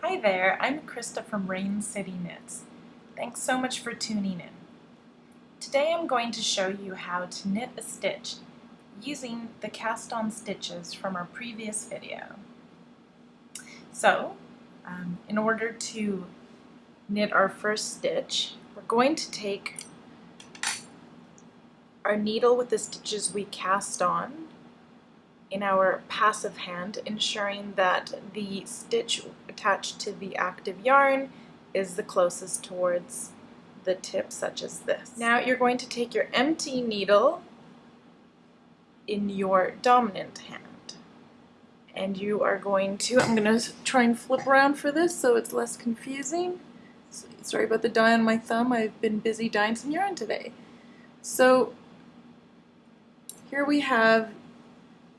Hi there, I'm Krista from Rain City Knits. Thanks so much for tuning in. Today I'm going to show you how to knit a stitch using the cast on stitches from our previous video. So, um, in order to knit our first stitch, we're going to take our needle with the stitches we cast on in our passive hand, ensuring that the stitch attached to the active yarn is the closest towards the tip, such as this. Now you're going to take your empty needle in your dominant hand and you are going to, I'm going to try and flip around for this so it's less confusing. Sorry about the dye on my thumb, I've been busy dyeing some yarn today. So here we have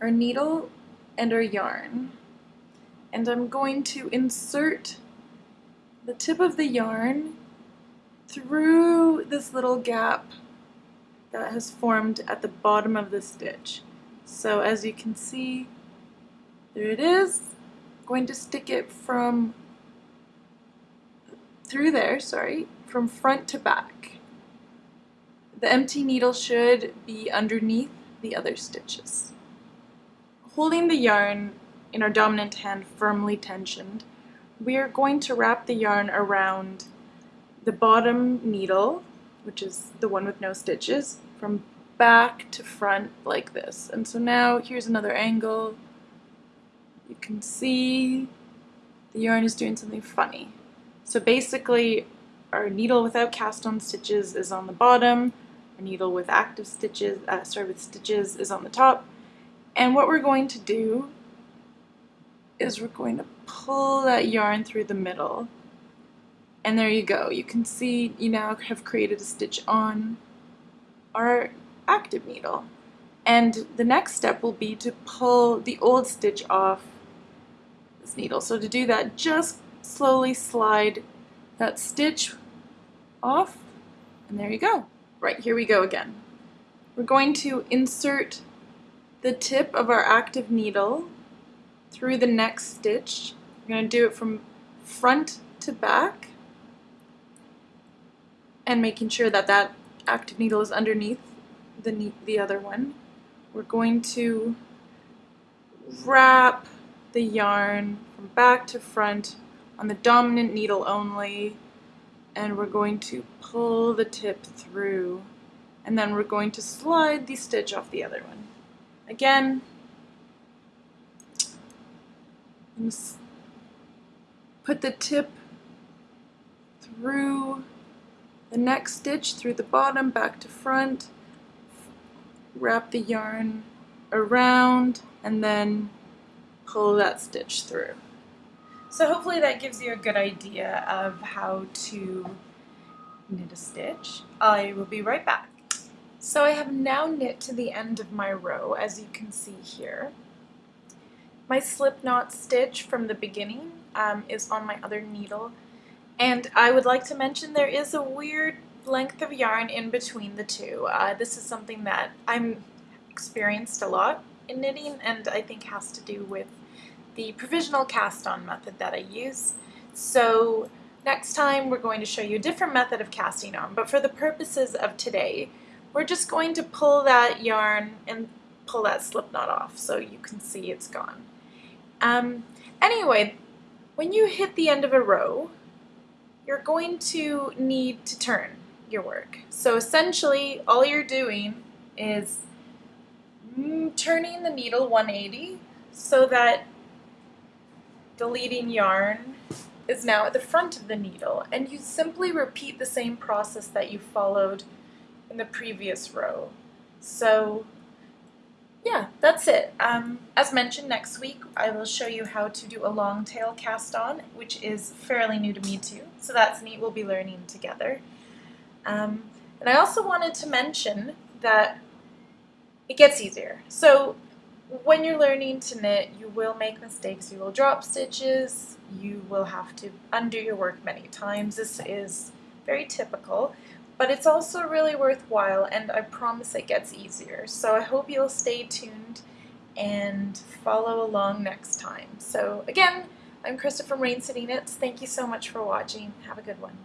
our needle and our yarn. And I'm going to insert the tip of the yarn through this little gap that has formed at the bottom of the stitch. So as you can see, there it is. I'm going to stick it from through there, sorry, from front to back. The empty needle should be underneath the other stitches. Holding the yarn in our dominant hand firmly tensioned, we are going to wrap the yarn around the bottom needle, which is the one with no stitches, from back to front like this. And so now here's another angle. You can see the yarn is doing something funny. So basically our needle without cast on stitches is on the bottom, our needle with active stitches, uh, sorry, with stitches is on the top. And what we're going to do is we're going to pull that yarn through the middle. And there you go. You can see you now have created a stitch on our active needle. And the next step will be to pull the old stitch off this needle. So to do that, just slowly slide that stitch off, and there you go. Right, here we go again. We're going to insert the tip of our active needle through the next stitch. We're going to do it from front to back and making sure that that active needle is underneath the, the other one. We're going to wrap the yarn from back to front on the dominant needle only and we're going to pull the tip through and then we're going to slide the stitch off the other one. Again, put the tip through the next stitch, through the bottom, back to front, wrap the yarn around, and then pull that stitch through. So hopefully that gives you a good idea of how to knit a stitch. I will be right back. So I have now knit to the end of my row, as you can see here. My slip knot stitch from the beginning um, is on my other needle, and I would like to mention there is a weird length of yarn in between the two. Uh, this is something that I'm experienced a lot in knitting and I think has to do with the provisional cast on method that I use. So next time we're going to show you a different method of casting on, but for the purposes of today, we're just going to pull that yarn and pull that slip knot off so you can see it's gone. Um, anyway, when you hit the end of a row, you're going to need to turn your work. So essentially, all you're doing is mm, turning the needle 180 so that the leading yarn is now at the front of the needle and you simply repeat the same process that you followed in the previous row. So yeah, that's it. Um, as mentioned, next week I will show you how to do a long tail cast on, which is fairly new to me too, so that's neat. We'll be learning together. Um, and I also wanted to mention that it gets easier. So when you're learning to knit, you will make mistakes. You will drop stitches. You will have to undo your work many times. This is very typical, but it's also really worthwhile and I promise it gets easier. So I hope you'll stay tuned and follow along next time. So again, I'm Krista from Rain City Knits. Thank you so much for watching. Have a good one.